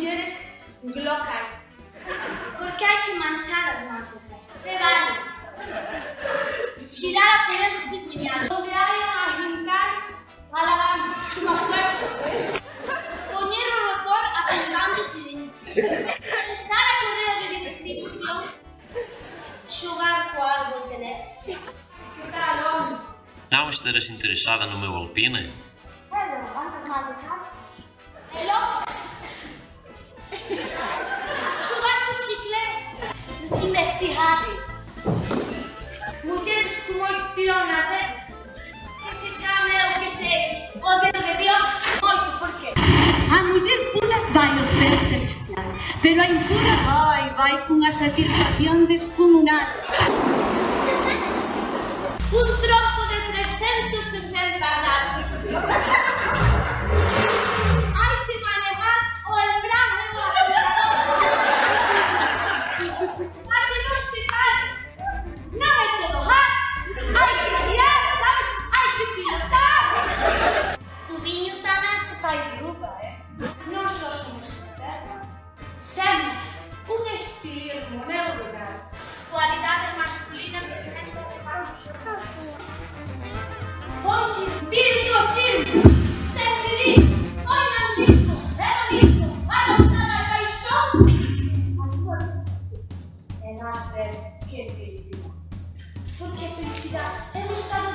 As mulleres locais. Porque hai que manchar as marcas. Te vale. Xirar a poder do cuñado. Donde hai a hincar a lavanza. Como fuertes. Poñer o rotor apuntando o cilindro. Pensar a correo de distribución. Xogar co árbol de leche. Ficar al homem. Não estejas interessada no meu Alpine? Pero, antes mal de cartos. E logo. corrupción nas redes. Que se chame o que se o dedo de Dios moito, porque a muller pura vai o pé celestial, pero a impura vai, vai cunha satisfacción descomunal. Un trozo de 360 grados. estilismo, é, meu lugar? Qualidades masculinas se sentem para os Ponte, virtuosismo, servirismo, oinanismo, hedonismo, A tua Amor é nada é, que é felicidade. Porque felicidade é um estado